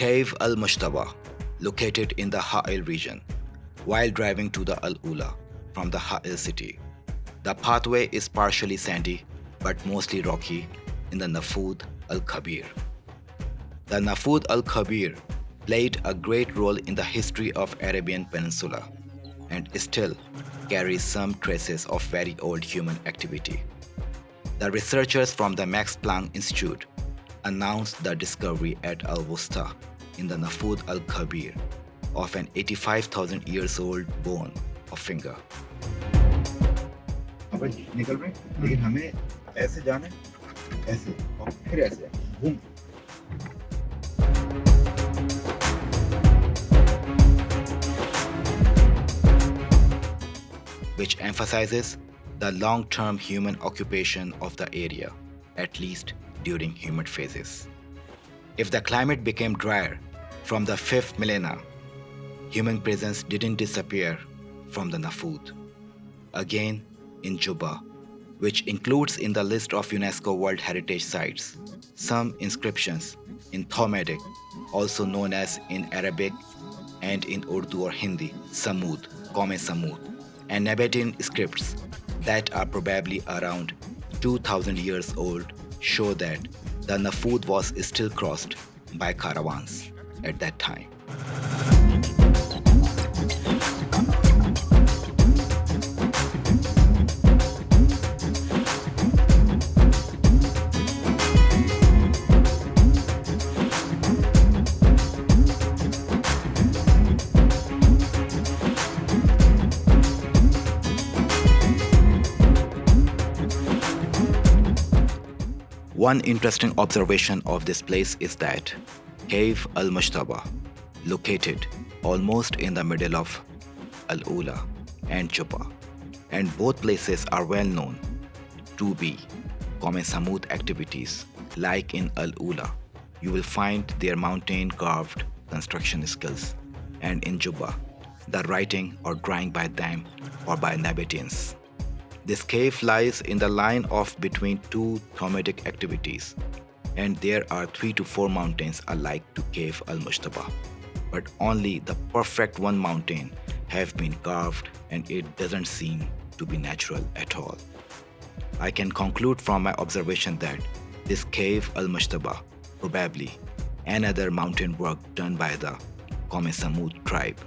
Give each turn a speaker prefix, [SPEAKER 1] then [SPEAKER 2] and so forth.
[SPEAKER 1] Cave al-Mushtaba, located in the Ha'il region, while driving to the Al-Ula from the Ha'il city. The pathway is partially sandy but mostly rocky in the Nafud al-Kabir. The Nafud al-Kabir played a great role in the history of Arabian Peninsula and still carries some traces of very old human activity. The researchers from the Max Planck Institute announced the discovery at Al-Wusta in the Nafud al-Kabir of an 85,000 years old bone of finger.
[SPEAKER 2] निकल रहे लेकिन हमें ऐसे जाना है ऐसे और फिर ऐसे घूम
[SPEAKER 1] which emphasizes the long-term human occupation of the area, at least during humid phases. If the climate became drier from the 5th millennia, human presence didn't disappear from the Nafud. Again, in Juba, which includes in the list of UNESCO World Heritage Sites some inscriptions in Thamudic, also known as in Arabic and in Urdu or Hindi, Samud, Kome Samud, and Nabatean scripts that are probably around 2000 years old show that the Nafud was still crossed by caravans at that time. One interesting observation of this place is that Cave al-Mushtaba, located almost in the middle of Al-Ula and Juba, and both places are well known to be common Samud activities like in Al-Ula. You will find their mountain carved construction skills and in Juba, the writing or drawing by them or by Nabateans. This cave lies in the line of between two Thamudic activities and there are three to four mountains alike to Cave al-Mushtaba. But only the perfect one mountain have been carved and it doesn't seem to be natural at all. I can conclude from my observation that this Cave al-Mushtaba probably another mountain work done by the Kome Samud tribe